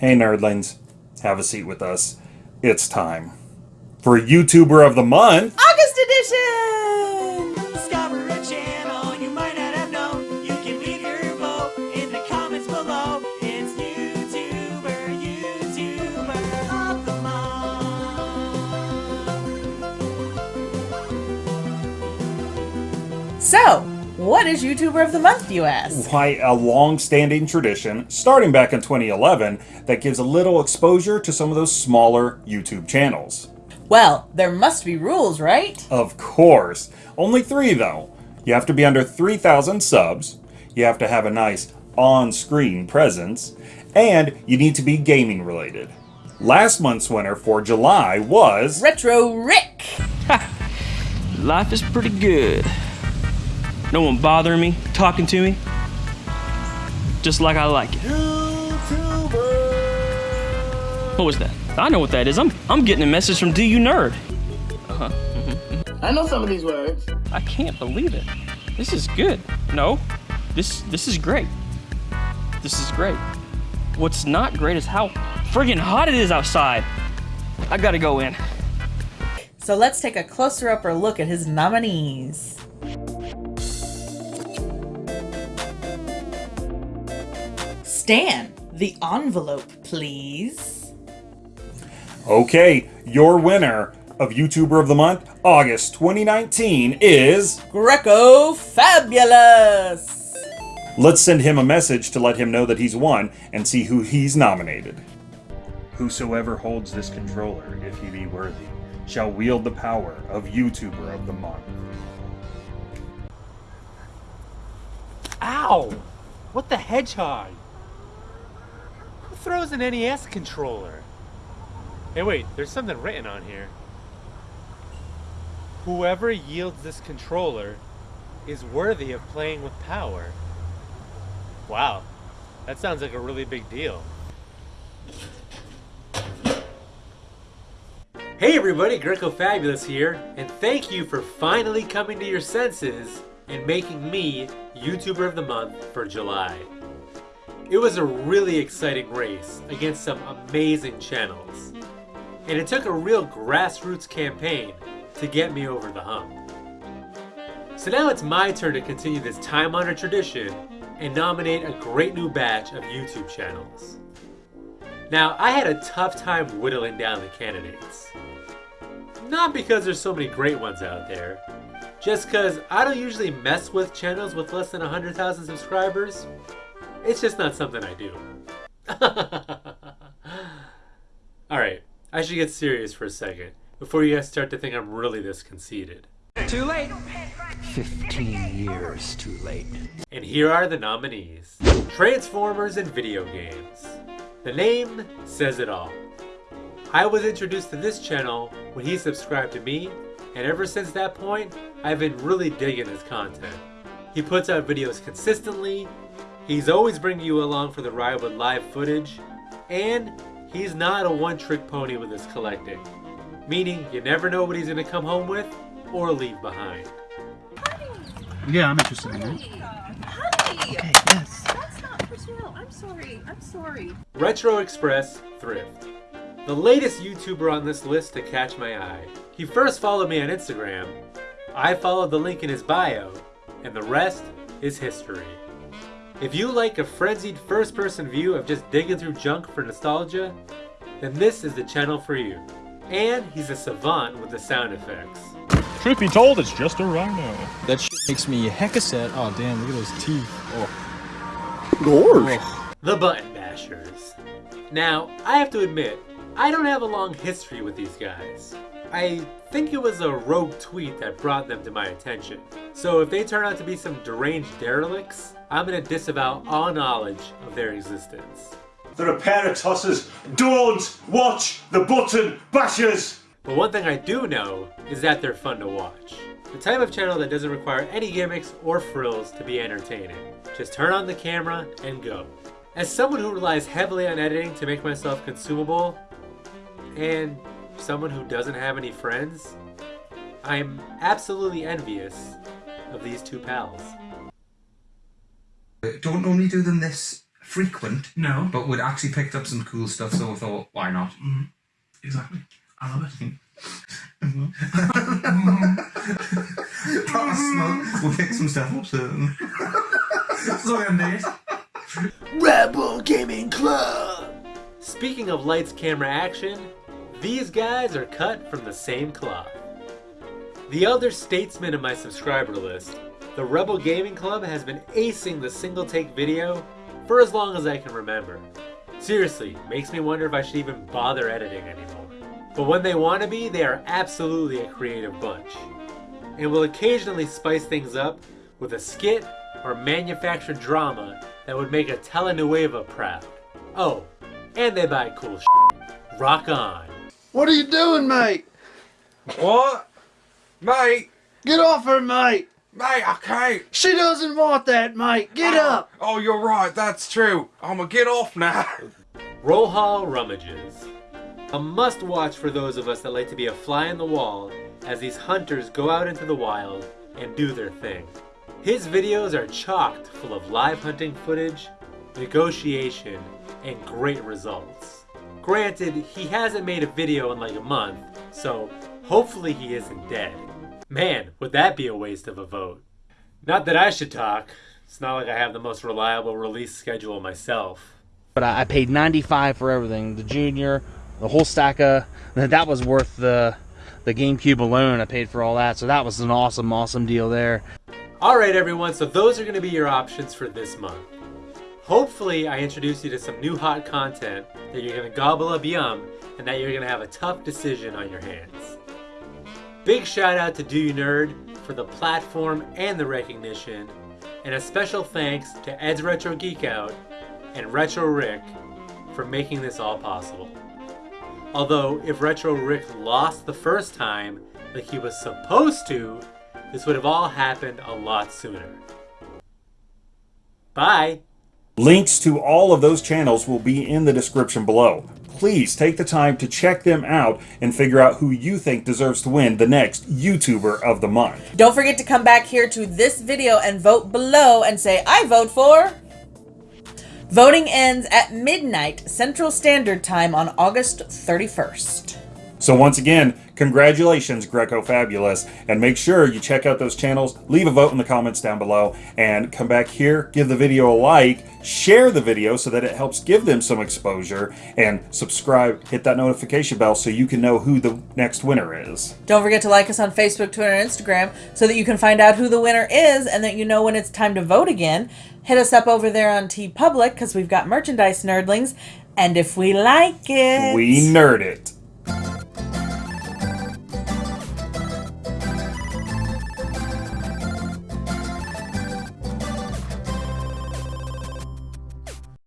Hey nerdlings, have a seat with us. It's time for YouTuber of the Month. August edition! Discover a channel you might not have known. You can leave your vote in the comments below. It's YouTuber, YouTuber of the month. So, what is YouTuber of the Month, you ask? Why, a long standing tradition, starting back in 2011, that gives a little exposure to some of those smaller YouTube channels. Well, there must be rules, right? Of course. Only three, though. You have to be under 3,000 subs, you have to have a nice on screen presence, and you need to be gaming related. Last month's winner for July was. Retro Rick! Life is pretty good. No one bothering me, talking to me. Just like I like it. What was that? I know what that is. I'm I'm getting a message from Do You Nerd. Uh-huh. I know some of these words. I can't believe it. This is good. No. This this is great. This is great. What's not great is how friggin' hot it is outside. I gotta go in. So let's take a closer upper look at his nominees. Stan, the envelope, please. Okay, your winner of YouTuber of the Month, August 2019, is. Greco Fabulous! Let's send him a message to let him know that he's won and see who he's nominated. Whosoever holds this controller, if he be worthy, shall wield the power of YouTuber of the Month. Ow! What the hedgehog? Throws an NES controller? Hey wait, there's something written on here. Whoever yields this controller is worthy of playing with power. Wow, that sounds like a really big deal. Hey everybody, Greco Fabulous here, and thank you for finally coming to your senses and making me YouTuber of the Month for July. It was a really exciting race against some amazing channels, and it took a real grassroots campaign to get me over the hump. So now it's my turn to continue this time-honored tradition and nominate a great new batch of YouTube channels. Now, I had a tough time whittling down the candidates. Not because there's so many great ones out there, just because I don't usually mess with channels with less than 100,000 subscribers. It's just not something I do. Alright, I should get serious for a second before you guys start to think I'm really this conceited. Too late. 15 years too late. And here are the nominees. Transformers and video games. The name says it all. I was introduced to this channel when he subscribed to me, and ever since that point, I've been really digging his content. He puts out videos consistently, he's always bringing you along for the ride with live footage, and he's not a one-trick pony with his collecting. Meaning, you never know what he's gonna come home with, or leave behind. Yeah, I'm interested in it. Honey! Okay, yes. That's not personal. I'm sorry. I'm sorry. Retro Express Thrift. The latest YouTuber on this list to catch my eye. He first followed me on Instagram, I followed the link in his bio, and the rest is history. If you like a frenzied first person view of just digging through junk for nostalgia, then this is the channel for you. And he's a savant with the sound effects. Truth be told, it's just a rhino. That shit makes me hecka sad. Oh damn, look at those teeth. Oh. Gorge. Oh. The Button Bashers. Now, I have to admit, I don't have a long history with these guys. I think it was a rogue tweet that brought them to my attention. So if they turn out to be some deranged derelicts, I'm gonna disavow all knowledge of their existence. They're a pair of tossers. Don't watch the button bashers! But one thing I do know is that they're fun to watch. The type of channel that doesn't require any gimmicks or frills to be entertaining. Just turn on the camera and go. As someone who relies heavily on editing to make myself consumable, and someone who doesn't have any friends, I'm absolutely envious of these two pals. Don't normally do them this frequent. No. But we'd actually picked up some cool stuff, so we thought, why not? Mm, exactly. I love it. Promise smoke. We'll pick some stuff up soon. That's all I need. Rebel Gaming Club! Speaking of lights, camera, action, these guys are cut from the same cloth. The other statesman in my subscriber list, the Rebel Gaming Club has been acing the single take video for as long as I can remember. Seriously, makes me wonder if I should even bother editing anymore. But when they want to be, they are absolutely a creative bunch. And will occasionally spice things up with a skit or manufactured drama that would make a telenovela proud. Oh, and they buy cool shit. Rock on. What are you doing, mate? What? Mate! Get off her, mate! Mate, I can't! She doesn't want that, mate! Get ah. up! Oh, you're right, that's true. I'ma get off now. Roll Hall Rummages. A must watch for those of us that like to be a fly in the wall as these hunters go out into the wild and do their thing. His videos are chocked full of live hunting footage, negotiation, and great results. Granted, he hasn't made a video in like a month, so hopefully he isn't dead. Man, would that be a waste of a vote. Not that I should talk. It's not like I have the most reliable release schedule myself. But I, paid 95 for everything. The junior, the whole stack of that was worth the the GameCube alone. I paid for all that, so that was an awesome, awesome deal there. Alright everyone, so those are going to be your options for this month. Hopefully I introduce you to some new hot content that you're to gobble up yum and that you're to have a tough decision on your hands. Big shout out to Do You Nerd for the platform and the recognition, and a special thanks to Ed's Retro Geek Out and Retro Rick for making this all possible. Although, if Retro Rick lost the first time, like he was supposed to, this would have all happened a lot sooner. Bye! Links to all of those channels will be in the description below. Please take the time to check them out and figure out who you think deserves to win the next YouTuber of the month. Don't forget to come back here to this video and vote below and say, I vote for... Voting ends at midnight Central Standard Time on August 31st. So once again, congratulations Greco Fabulous, and make sure you check out those channels, leave a vote in the comments down below, and come back here, give the video a like, share the video so that it helps give them some exposure, and subscribe, hit that notification bell so you can know who the next winner is. Don't forget to like us on Facebook, Twitter, and Instagram so that you can find out who the winner is and that you know when it's time to vote again. Hit us up over there on TeePublic because we've got merchandise nerdlings, and if we like it, We nerd it.